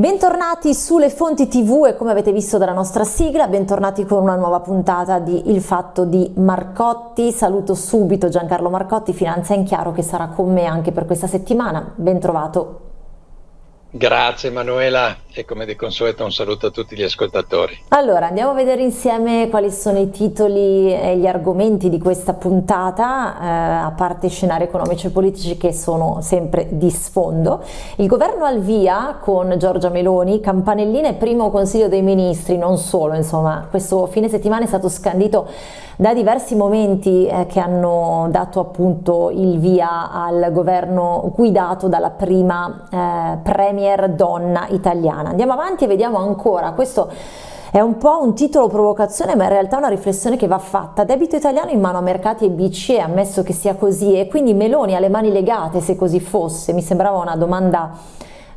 Bentornati sulle fonti tv e come avete visto dalla nostra sigla, bentornati con una nuova puntata di Il Fatto di Marcotti. Saluto subito Giancarlo Marcotti, Finanza in Chiaro, che sarà con me anche per questa settimana. Ben trovato. Grazie Manuela e come di consueto un saluto a tutti gli ascoltatori. Allora andiamo a vedere insieme quali sono i titoli e gli argomenti di questa puntata, eh, a parte scenari economici e politici che sono sempre di sfondo. Il governo al via con Giorgia Meloni, campanelline primo consiglio dei ministri, non solo, insomma questo fine settimana è stato scandito da diversi momenti eh, che hanno dato appunto il via al governo guidato dalla prima eh, premier donna italiana. Andiamo avanti e vediamo ancora, questo è un po' un titolo provocazione ma in realtà è una riflessione che va fatta. Debito italiano in mano a mercati e BCE, ammesso che sia così, e quindi Meloni ha le mani legate se così fosse, mi sembrava una domanda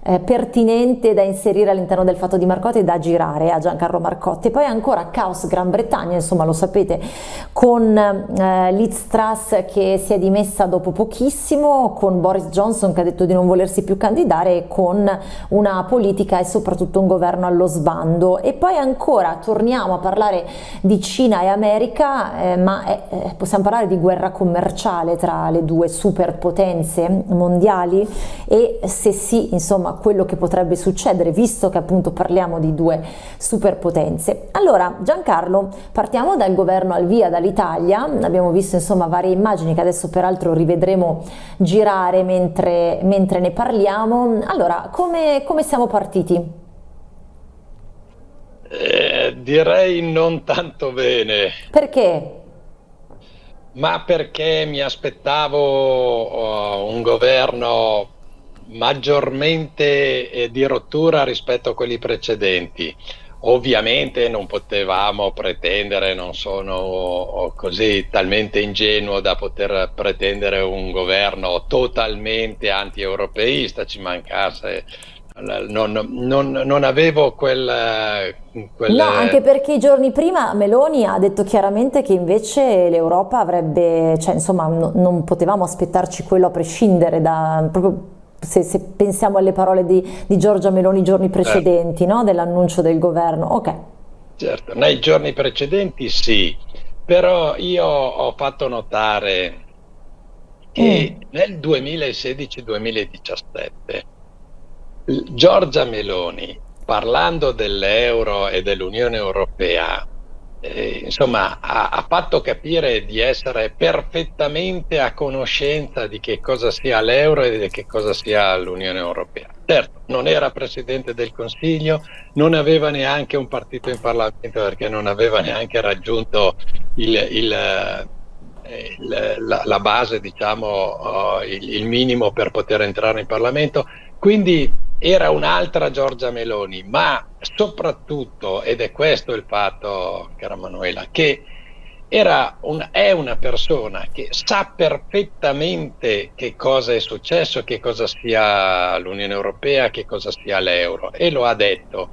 eh, pertinente da inserire all'interno del fatto di Marcotti e da girare a Giancarlo Marcotti. Poi ancora Caos Gran Bretagna, insomma lo sapete, con eh, Liz Truss che si è dimessa dopo pochissimo, con Boris Johnson che ha detto di non volersi più candidare con una politica e soprattutto un governo allo sbando. E poi ancora torniamo a parlare di Cina e America, eh, ma eh, possiamo parlare di guerra commerciale tra le due superpotenze mondiali e se sì, insomma, quello che potrebbe succedere visto che appunto parliamo di due superpotenze. Allora Giancarlo partiamo dal governo al via dall'Italia, abbiamo visto insomma varie immagini che adesso peraltro rivedremo girare mentre, mentre ne parliamo. Allora come, come siamo partiti? Eh, direi non tanto bene. Perché? Ma perché mi aspettavo uh, un governo maggiormente eh, di rottura rispetto a quelli precedenti. Ovviamente non potevamo pretendere, non sono così talmente ingenuo da poter pretendere un governo totalmente anti-europeista, ci mancasse non, non, non, avevo quel, quel... No, anche perché i giorni prima Meloni ha detto chiaramente che invece l'Europa avrebbe, cioè insomma no, non potevamo aspettarci quello a prescindere da, proprio se, se, pensiamo alle parole di, di, Giorgia Meloni i giorni precedenti, no? dell'annuncio del governo. Ok. Certo, nei giorni precedenti sì, però io ho fatto notare che mm. nel 2016-2017 Giorgia Meloni, parlando dell'euro e dell'Unione Europea, eh, insomma, ha, ha, fatto capire di essere perfettamente a conoscenza di che cosa sia l'euro e di che cosa sia l'Unione Europea. Certo, non era Presidente del Consiglio, non aveva neanche un partito in Parlamento perché non aveva neanche raggiunto il, il, eh, il, la, la, base, diciamo, uh, il, minimo per poter entrare in Parlamento. Quindi era un'altra Giorgia Meloni, ma soprattutto, ed è questo il fatto, cara Manuela, che un, è una persona che sa perfettamente che cosa è successo, che cosa sia l'Unione Europea, che cosa sia l'euro e lo ha detto.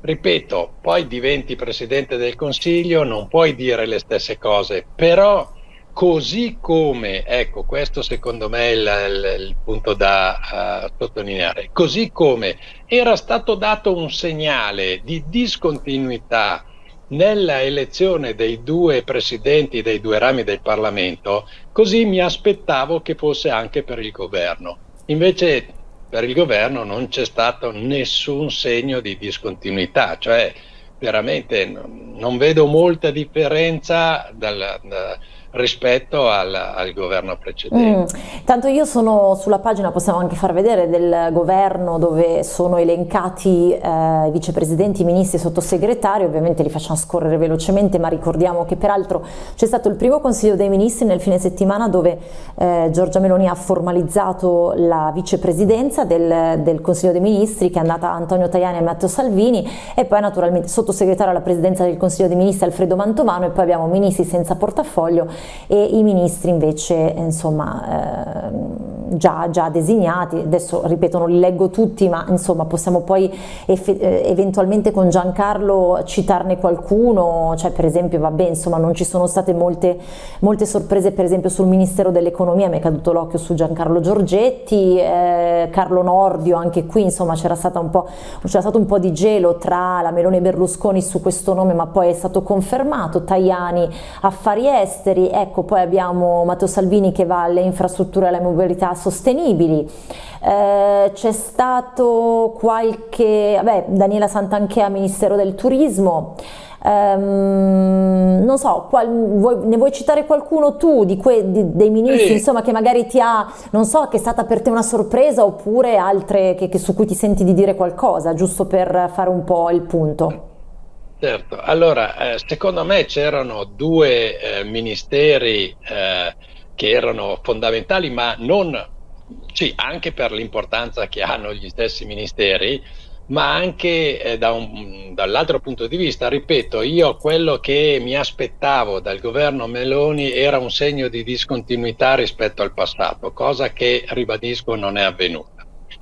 Ripeto, poi diventi Presidente del Consiglio, non puoi dire le stesse cose, però così come, ecco questo secondo me è il, il, punto da uh, sottolineare, così come era stato dato un segnale di discontinuità nella elezione dei due presidenti dei due rami del Parlamento, così mi aspettavo che fosse anche per il governo. Invece per il governo non c'è stato nessun segno di discontinuità, cioè veramente non vedo molta differenza dal, da, rispetto al, al governo precedente. Mm. Tanto io sono sulla pagina, possiamo anche far vedere, del governo dove sono elencati eh, vicepresidenti, ministri e sottosegretari, ovviamente li facciamo scorrere velocemente, ma ricordiamo che peraltro c'è stato il primo consiglio dei ministri nel fine settimana dove eh, Giorgia Meloni ha formalizzato la vicepresidenza del, del consiglio dei ministri che è andata a Antonio Tajani e Matteo Salvini e poi naturalmente sottosegretario alla presidenza del consiglio dei ministri Alfredo Mantovano e poi abbiamo ministri senza portafoglio e i ministri invece insomma eh, già, già, designati, adesso ripeto non li leggo tutti ma insomma possiamo poi eh, eventualmente con Giancarlo citarne qualcuno, cioè per esempio vabbè insomma non ci sono state molte, molte sorprese per esempio sul Ministero dell'Economia, mi è caduto l'occhio su Giancarlo Giorgetti, eh, Carlo Nordio, anche qui insomma c'era stato un po' di gelo tra la Meloni e Berlusconi su questo nome ma poi è stato confermato, Tajani affari esteri, ecco poi abbiamo Matteo Salvini che va alle infrastrutture e alle mobilità sostenibili, eh, c'è stato qualche, vabbè Daniela Santanchea Ministero del Turismo, Um, non so, qual, vuoi, ne vuoi citare qualcuno tu di que, di, dei ministri, sì. insomma, che magari ti ha, non so, che è stata per te una sorpresa oppure altre che, che su cui ti senti di dire qualcosa, giusto per fare un po' il punto? Certo, allora, eh, secondo me c'erano due eh, ministeri eh, che erano fondamentali, ma non, sì, anche per l'importanza che hanno gli stessi ministeri, ma anche eh, da un, dall'altro punto di vista, ripeto, io quello che mi aspettavo dal governo Meloni era un segno di discontinuità rispetto al passato, cosa che, ribadisco, non è avvenuta.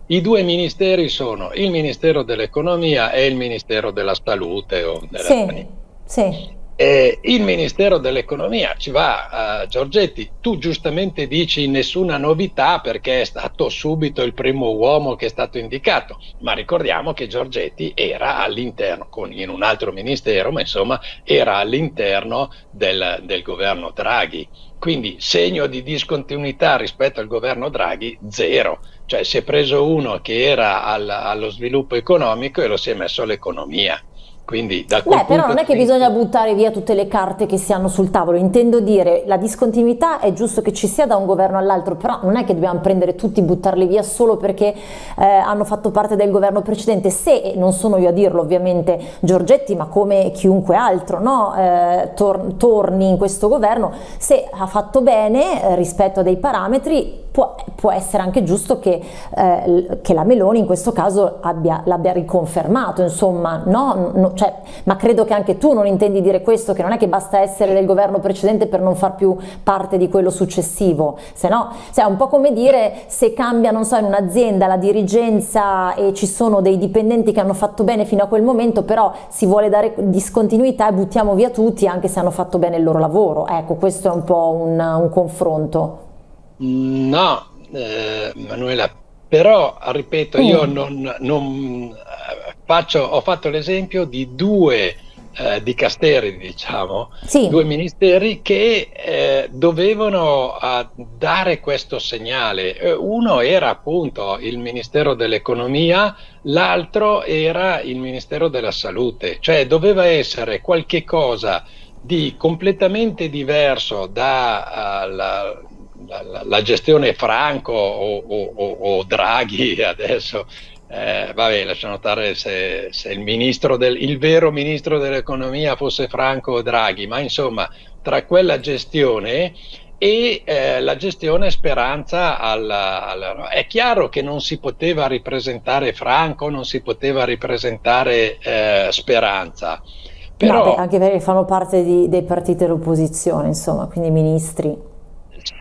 I due ministeri sono il Ministero dell'Economia e il Ministero della Salute o della sì, sì. Eh, il Ministero dell'Economia ci va, uh, Giorgetti, tu giustamente dici nessuna novità perché è stato subito il primo uomo che è stato indicato, ma ricordiamo che Giorgetti era all'interno, in un altro ministero, ma insomma era all'interno del, del governo Draghi. Quindi segno di discontinuità rispetto al governo Draghi, zero. Cioè si è preso uno che era al, allo sviluppo economico e lo si è messo all'economia. Quindi, da Beh, però non è che bisogna buttare via tutte le carte che si hanno sul tavolo, intendo dire la discontinuità è giusto che ci sia da un governo all'altro, però non è che dobbiamo prendere tutti e buttarli via solo perché eh, hanno fatto parte del governo precedente, se, non sono io a dirlo ovviamente Giorgetti, ma come chiunque altro, no? eh, tor torni in questo governo, se ha fatto bene eh, rispetto a dei parametri può, può, essere anche giusto che, eh, che, la Meloni in questo caso l'abbia riconfermato, insomma, no? no cioè, ma credo che anche tu non intendi dire questo, che non è che basta essere del governo precedente per non far più parte di quello successivo, se no, cioè, è un po' come dire se cambia, non so, in un'azienda la dirigenza e ci sono dei dipendenti che hanno fatto bene fino a quel momento, però si vuole dare discontinuità e buttiamo via tutti anche se hanno fatto bene il loro lavoro, ecco, questo è un po' un, un confronto. No, eh, Manuela, però ripeto, mm. io non, non faccio, ho fatto l'esempio di due eh, dicasteri, diciamo, sì. due ministeri che eh, dovevano uh, dare questo segnale. Eh, uno era appunto il Ministero dell'Economia, l'altro era il Ministero della Salute, cioè doveva essere qualche cosa di completamente diverso dalla uh, la, la, gestione Franco o, o, o Draghi adesso, eh, vabbè, lascia notare se, se il, del, il, vero ministro dell'economia fosse Franco Draghi, ma insomma, tra quella gestione e eh, la gestione Speranza alla, alla, è chiaro che non si poteva ripresentare Franco, non si poteva ripresentare eh, Speranza. Però, no, beh, anche perché fanno parte di, dei partiti dell'opposizione, insomma, quindi ministri.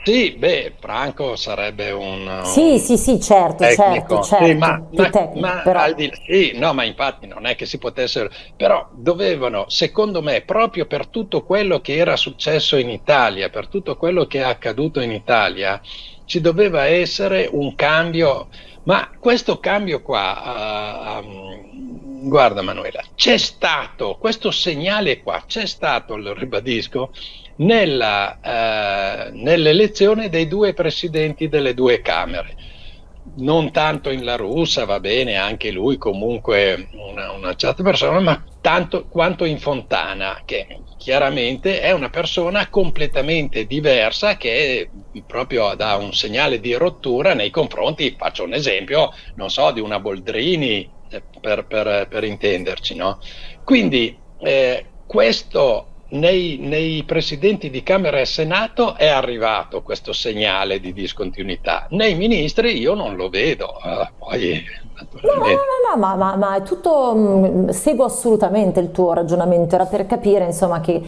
Sì, beh, Franco sarebbe un... Sì, sì, sì, certo, tecnico. certo, certo, sì, ma, ma, tecnico, ma però... al di sì, no, ma infatti non è che si potessero, però dovevano, secondo me, proprio per tutto quello che era successo in Italia, per tutto quello che è accaduto in Italia, ci doveva essere un cambio, ma questo cambio qua, uh, um, guarda Manuela, c'è stato, questo segnale qua, c'è stato, lo ribadisco, nella, eh, nell'elezione dei due presidenti delle due Camere. Non tanto in La Russa, va bene, anche lui comunque una, una certa persona, ma tanto quanto in Fontana, che chiaramente è una persona completamente diversa che proprio dà un segnale di rottura nei confronti, faccio un esempio, non so, di una Boldrini, eh, per, per, per intenderci, no? Quindi eh, questo nei, nei, presidenti di Camera e Senato è arrivato questo segnale di discontinuità, nei ministri io non lo vedo, uh, poi No, no, no, no ma, ma, ma, è tutto, mm, seguo assolutamente il tuo ragionamento, era per capire insomma che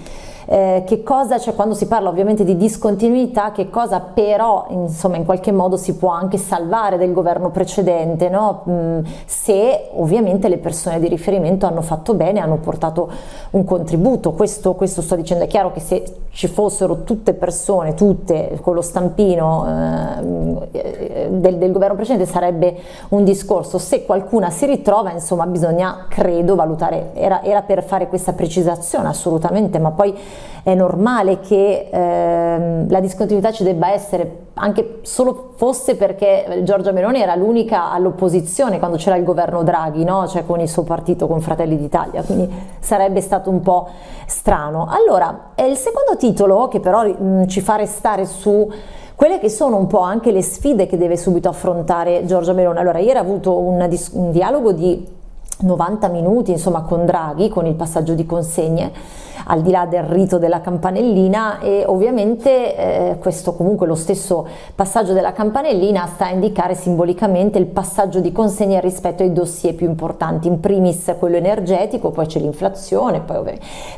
eh, che cosa c'è quando si parla ovviamente di discontinuità, che cosa però insomma in qualche modo si può anche salvare del governo precedente, no? mm, se ovviamente le persone di riferimento hanno fatto bene, hanno portato un contributo, questo, questo sto dicendo, è chiaro che se ci fossero tutte persone, tutte con lo stampino eh, del, del governo precedente sarebbe un discorso, se qualcuna si ritrova insomma bisogna credo valutare, era, era per fare questa precisazione assolutamente, ma poi è normale che ehm, la discontinuità ci debba essere anche solo fosse perché Giorgia Meloni era l'unica all'opposizione quando c'era il governo Draghi, no? cioè con il suo partito, con Fratelli d'Italia, quindi sarebbe stato un po' strano. Allora, il secondo titolo che però mh, ci fa restare su quelle che sono un po' anche le sfide che deve subito affrontare Giorgia Meloni. Allora, ieri ha avuto un, un dialogo di 90 minuti insomma con Draghi, con il passaggio di consegne al di là del rito della campanellina e ovviamente eh, questo comunque lo stesso passaggio della campanellina sta a indicare simbolicamente il passaggio di consegne rispetto ai dossier più importanti, in primis quello energetico, poi c'è l'inflazione,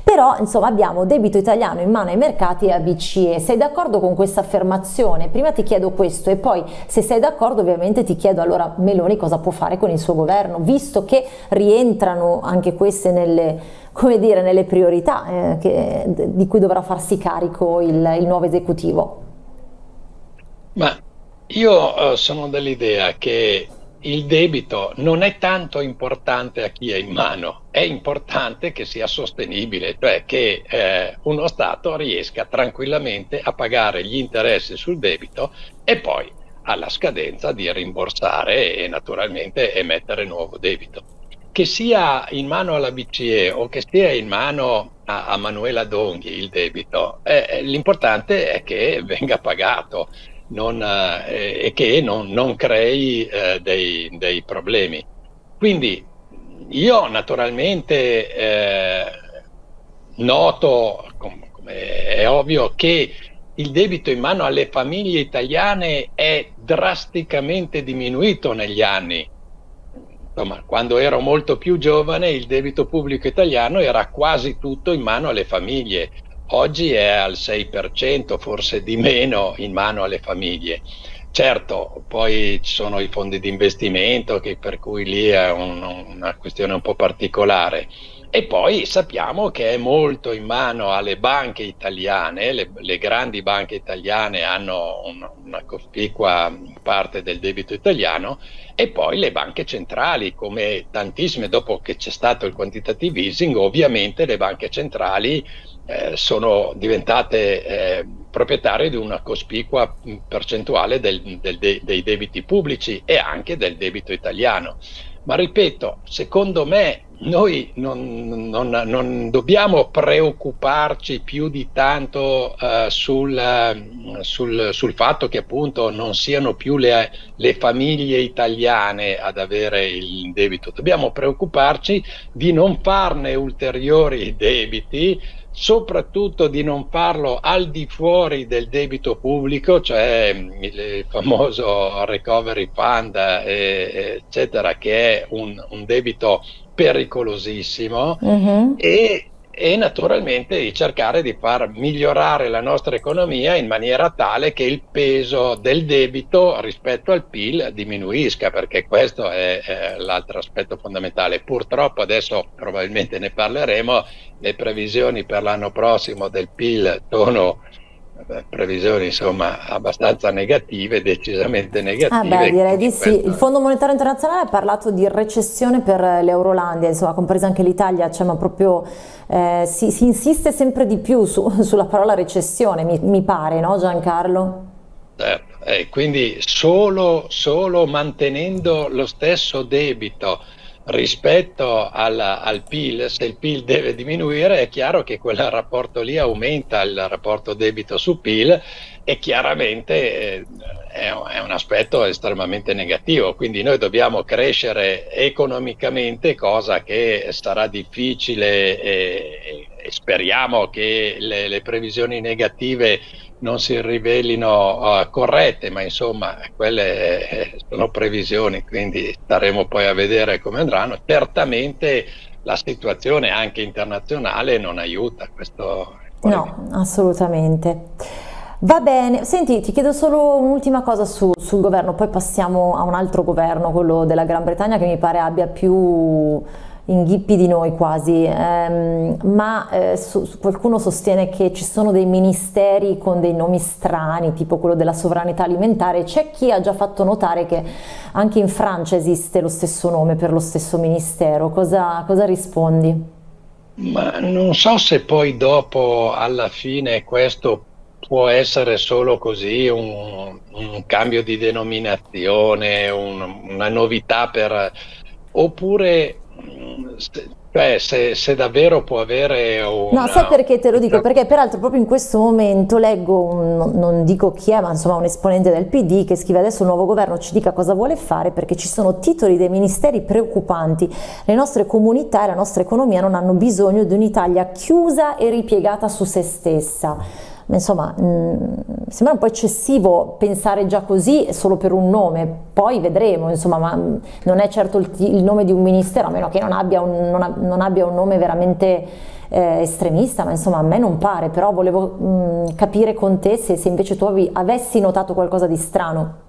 però insomma abbiamo debito italiano in mano ai mercati e a BCE, sei d'accordo con questa affermazione? Prima ti chiedo questo e poi se sei d'accordo ovviamente ti chiedo allora Meloni cosa può fare con il suo governo, visto che rientrano anche queste nelle come dire, nelle priorità eh, che, di cui dovrà farsi carico il, il nuovo esecutivo? Ma io uh, sono dell'idea che il debito non è tanto importante a chi è in mano, è importante che sia sostenibile, cioè che eh, uno Stato riesca tranquillamente a pagare gli interessi sul debito e poi alla scadenza di rimborsare e naturalmente emettere nuovo debito che sia in mano alla BCE o che sia in mano a, a Manuela Donghi il debito, eh, l'importante è che venga pagato non, eh, e che non, non crei eh, dei, dei, problemi. Quindi io naturalmente eh, noto, come com è ovvio, che il debito in mano alle famiglie italiane è drasticamente diminuito negli anni Insomma, quando ero molto più giovane il debito pubblico italiano era quasi tutto in mano alle famiglie, oggi è al 6%, forse di meno in mano alle famiglie. Certo, poi ci sono i fondi di investimento, per cui lì è un, una questione un po' particolare. E poi sappiamo che è molto in mano alle banche italiane, le, le grandi banche italiane hanno un, una cospicua parte del debito italiano e poi le banche centrali, come tantissime, dopo che c'è stato il quantitative easing, ovviamente le banche centrali eh, sono diventate eh, proprietarie di una cospicua percentuale del, del de, dei debiti pubblici e anche del debito italiano. Ma ripeto, secondo me noi non, non, non, dobbiamo preoccuparci più di tanto uh, sul, sul, sul, fatto che appunto non siano più le, le, famiglie italiane ad avere il debito, dobbiamo preoccuparci di non farne ulteriori debiti soprattutto di non farlo al di fuori del debito pubblico, cioè il famoso recovery fund, eh, eccetera, che è un, un debito pericolosissimo uh-huh. e, e, naturalmente di cercare di far migliorare la nostra economia in maniera tale che il peso del debito rispetto al PIL diminuisca, perché questo è, è l'altro aspetto fondamentale. Purtroppo adesso probabilmente ne parleremo, le previsioni per l'anno prossimo del PIL sono previsioni insomma abbastanza negative, decisamente negative. Ah beh, direi di sì. Il Fondo Monetario Internazionale ha parlato di recessione per l'Eurolandia, insomma compresa anche l'Italia, cioè, ma proprio eh, si, si, insiste sempre di più su, sulla parola recessione, mi, mi pare, no Giancarlo? Certo, eh, quindi solo, solo mantenendo lo stesso debito rispetto al, al, PIL, se il PIL deve diminuire è chiaro che quel rapporto lì aumenta il rapporto debito su PIL e chiaramente eh, è, è, un aspetto estremamente negativo, quindi noi dobbiamo crescere economicamente, cosa che sarà difficile e, e speriamo che le, le previsioni negative non si rivelino uh, corrette, ma insomma quelle eh, sono previsioni, quindi staremo poi a vedere come andranno. Certamente la situazione anche internazionale non aiuta, questo No, assolutamente. Va bene, senti, ti chiedo solo un'ultima cosa su, sul governo, poi passiamo a un altro governo, quello della Gran Bretagna, che mi pare abbia più inghippi di noi quasi, ehm, ma eh, su, qualcuno sostiene che ci sono dei ministeri con dei nomi strani, tipo quello della sovranità alimentare, c'è chi ha già fatto notare che anche in Francia esiste lo stesso nome per lo stesso ministero, cosa, cosa rispondi? Ma non so se poi dopo, alla fine, questo può essere solo così un, un cambio di denominazione, un, una novità per... oppure cioè, se, se, davvero può avere una... No, sai perché te lo dico? Perché peraltro proprio in questo momento leggo, un, non dico chi è, ma insomma un esponente del PD che scrive adesso il nuovo governo ci dica cosa vuole fare perché ci sono titoli dei ministeri preoccupanti. Le nostre comunità e la nostra economia non hanno bisogno di un'Italia chiusa e ripiegata su se stessa insomma mh, mm, sembra un po' eccessivo pensare già così solo per un nome, poi vedremo, insomma, ma mm, non è certo il, il nome di un ministero, a meno che non abbia un, non, non abbia un nome veramente eh, estremista, ma insomma a me non pare, però volevo mh, mm, capire con te se, se invece tu avevi, avessi notato qualcosa di strano.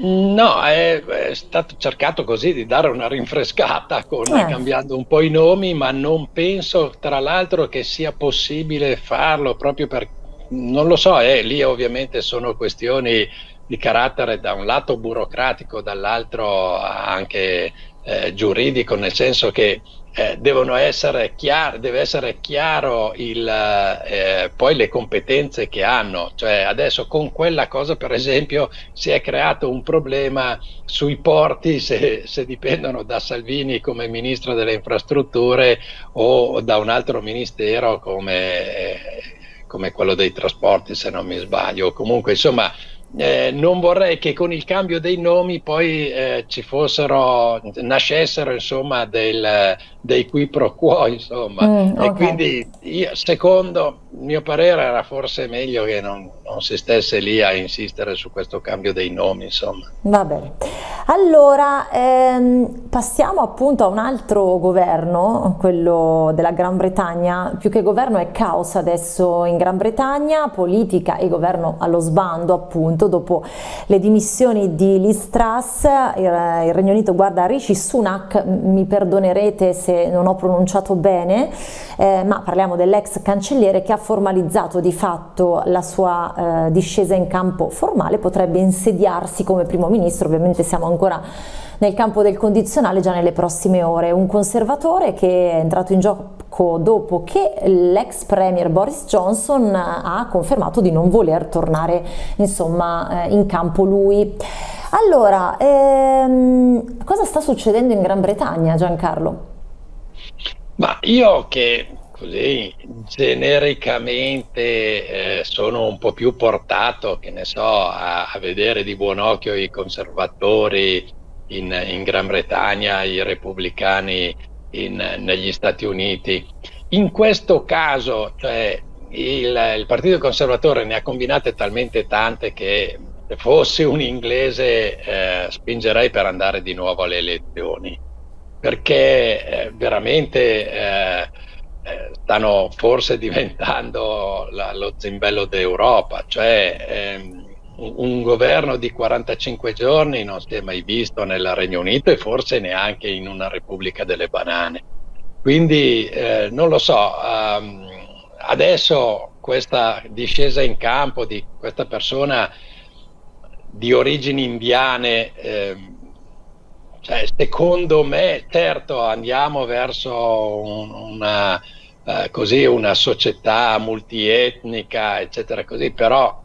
No, è, è, stato cercato così di dare una rinfrescata con, eh. cambiando un po' i nomi, ma non penso tra l'altro che sia possibile farlo proprio per, non lo so, eh, lì ovviamente sono questioni di carattere da un lato burocratico, dall'altro anche eh, giuridico, nel senso che eh, devono essere chiar- deve essere chiaro il, eh, poi le competenze che hanno. Cioè adesso con quella cosa, per esempio, si è creato un problema sui porti se, se dipendono da Salvini come ministro delle infrastrutture o da un altro ministero come eh, come quello dei trasporti se non mi sbaglio, comunque insomma eh, non vorrei che con il cambio dei nomi poi eh, ci fossero, nascessero insomma del, dei qui pro quo insomma mm, okay. e quindi io, secondo il mio parere era forse meglio che non, non, si stesse lì a insistere su questo cambio dei nomi insomma. Va bene, allora ehm, passiamo appunto a un altro governo, quello della Gran Bretagna, più che governo è caos adesso in Gran Bretagna, politica e governo allo sbando appunto appunto dopo le dimissioni di Liz Truss il, il Regno Unito guarda Rishi Sunak, mi perdonerete se non ho pronunciato bene, eh, ma parliamo dell'ex cancelliere che ha formalizzato di fatto la sua eh, discesa in campo formale, potrebbe insediarsi come primo ministro, ovviamente siamo ancora nel campo del condizionale già nelle prossime ore. Un conservatore che è entrato in gioco dopo che l'ex premier Boris Johnson ha confermato di non voler tornare insomma, eh, in campo lui. Allora, ehm, cosa sta succedendo in Gran Bretagna Giancarlo? Ma io che così genericamente eh, sono un po' più portato, che ne so, a, a vedere di buon occhio i conservatori in, in Gran Bretagna, i repubblicani in, negli Stati Uniti. In questo caso, cioè, il, il, Partito Conservatore ne ha combinate talmente tante che se fossi un inglese eh, spingerei per andare di nuovo alle elezioni, perché eh, veramente eh, eh stanno forse diventando la, lo zimbello d'Europa, cioè ehm, un governo di 45 giorni non si è mai visto nel Regno Unito e forse neanche in una Repubblica delle Banane. Quindi eh, non lo so, um, adesso questa discesa in campo di questa persona di origini indiane, eh, cioè, secondo me, certo andiamo verso un, una, eh, così, una società multietnica, eccetera, così, però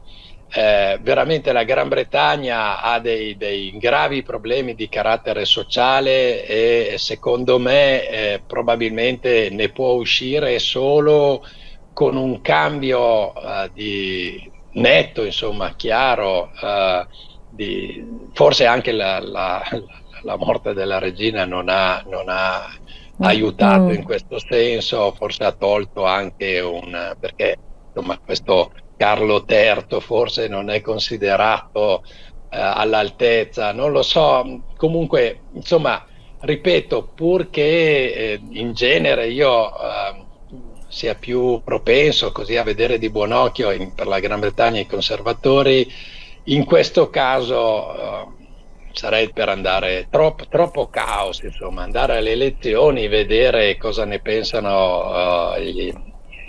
eh, veramente la Gran Bretagna ha dei, dei, gravi problemi di carattere sociale e secondo me eh, probabilmente ne può uscire solo con un cambio uh, di netto, insomma, chiaro, uh, di, forse anche la, la, la, morte della regina non ha, non ha aiutato mm. in questo senso, forse ha tolto anche un, perché insomma questo Carlo III forse non è considerato eh, all'altezza, non lo so, comunque insomma ripeto, purché eh, in genere io eh, sia più propenso così a vedere di buon occhio in, per la Gran Bretagna i conservatori, in questo caso eh, sarei per andare troppo, troppo caos, insomma, andare alle elezioni, vedere cosa ne pensano uh, gli,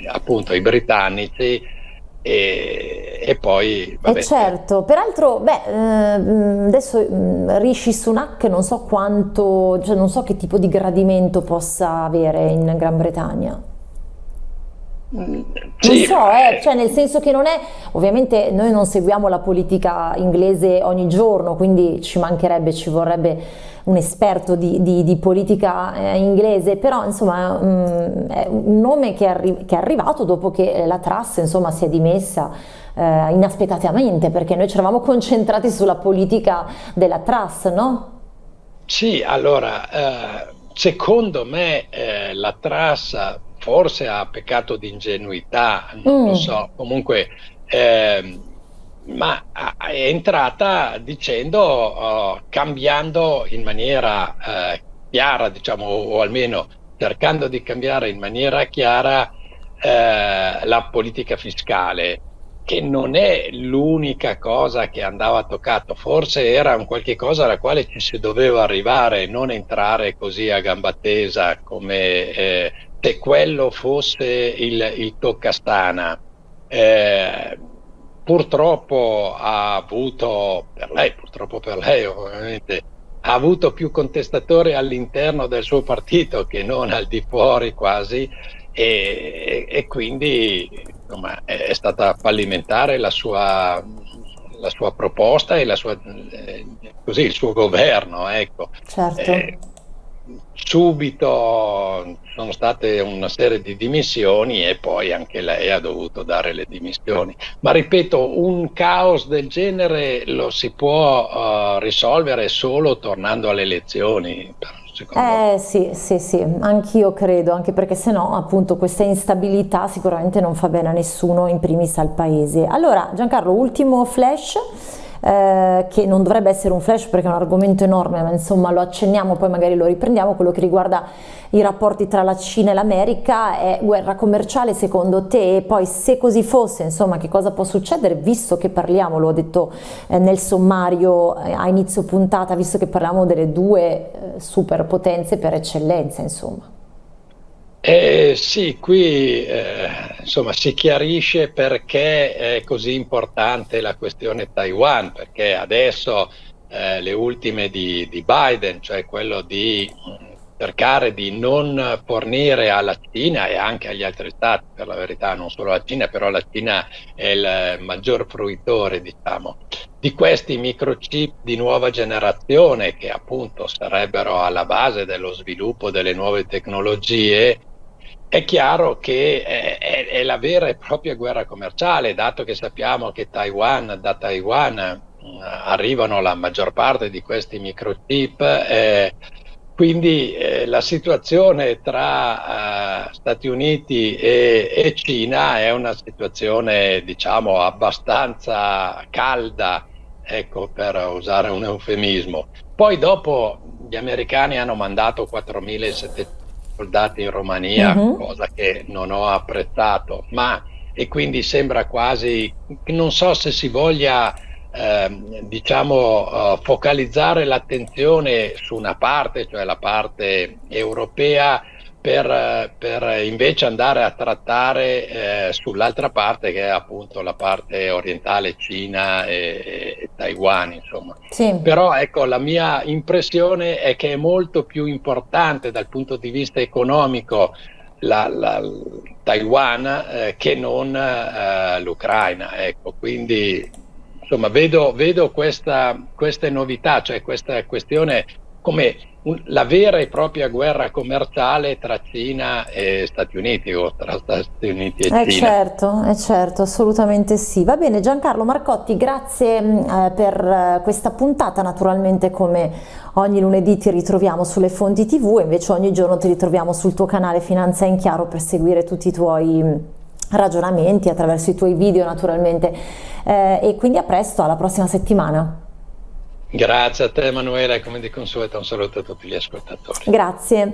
appunto i britannici e, e poi... Vabbè. Eh certo, peraltro, beh, ehm, adesso Rishi Sunak non so quanto, cioè non so che tipo di gradimento possa avere in Gran Bretagna. Non sì, so, eh, cioè nel senso che non è, ovviamente noi non seguiamo la politica inglese ogni giorno, quindi ci mancherebbe, ci vorrebbe un esperto di, di, di politica eh, inglese, però insomma mh, mm, è un nome che è, arri che è, arrivato dopo che la Truss insomma si è dimessa eh, inaspettatamente, perché noi ci eravamo concentrati sulla politica della Truss, no? Sì, allora, eh, secondo me eh, la Truss forse ha peccato di ingenuità, non mm. lo so, comunque, eh, ma è entrata dicendo, uh, cambiando in maniera uh, chiara, diciamo, o almeno cercando di cambiare in maniera chiara uh, la politica fiscale che non è l'unica cosa che andava toccato, forse era un qualche cosa alla quale ci si doveva arrivare, non entrare così a gamba tesa come eh, se quello fosse il, il toccastana. Eh, purtroppo ha avuto, per lei, purtroppo per lei ovviamente, ha avuto più contestatori all'interno del suo partito che non al di fuori quasi e, e quindi insomma, è stata fallimentare la sua, la sua proposta e la sua, eh, così, il suo governo. Ecco. Certo. Eh, subito sono state una serie di dimissioni e poi anche lei ha dovuto dare le dimissioni. Ma ripeto, un caos del genere lo si può uh, risolvere solo tornando alle elezioni. Eh sì, sì, sì, anch'io credo, anche perché se no appunto questa instabilità sicuramente non fa bene a nessuno, in primis al paese. Allora Giancarlo, ultimo flash eh, che non dovrebbe essere un flash perché è un argomento enorme, ma insomma lo accenniamo, poi magari lo riprendiamo, quello che riguarda i rapporti tra la Cina e l'America, è guerra commerciale secondo te? E poi se così fosse, insomma, che cosa può succedere, visto che parliamo, lo ho detto eh, nel sommario eh, a inizio puntata, visto che parliamo delle due eh, superpotenze per eccellenza, insomma. Eh, sì, qui eh, insomma, si chiarisce perché è così importante la questione Taiwan, perché adesso eh, le ultime di, di, Biden, cioè quello di cercare di non fornire alla Cina e anche agli altri stati, per la verità non solo alla Cina, però la Cina è il maggior fruitore diciamo, di questi microchip di nuova generazione che appunto sarebbero alla base dello sviluppo delle nuove tecnologie è chiaro che è, è, è, la vera e propria guerra commerciale, dato che sappiamo che Taiwan, da Taiwan eh, arrivano la maggior parte di questi microchip, eh, quindi eh, la situazione tra eh, Stati Uniti e, e, Cina è una situazione diciamo abbastanza calda, ecco, per usare un eufemismo. Poi dopo gli americani hanno mandato 4.700 soldati in Romania, uh -huh. cosa che non ho apprezzato, ma e quindi sembra quasi, non so se si voglia eh, diciamo uh, focalizzare l'attenzione su una parte, cioè la parte europea, per, per, invece andare a trattare eh, sull'altra parte che è appunto la parte orientale, Cina e, e Taiwan, insomma. Sì. Però ecco, la mia impressione è che è molto più importante dal punto di vista economico la, la, Taiwan eh, che non eh, l'Ucraina, ecco, quindi insomma vedo, vedo questa, queste novità, cioè questa questione come un, la vera e propria guerra commerciale tra Cina e Stati Uniti o tra Stati Uniti e eh Cina. Certo, è certo, assolutamente sì. Va bene Giancarlo Marcotti, grazie mm, eh, per eh, questa puntata, naturalmente come ogni lunedì ti ritroviamo sulle fonti tv e invece ogni giorno ti ritroviamo sul tuo canale Finanza in Chiaro per seguire tutti i tuoi mm, ragionamenti, attraverso i tuoi video naturalmente eh, e quindi a presto, alla prossima settimana. Grazie a te Emanuele, come di consueto un saluto a tutti gli ascoltatori. Grazie.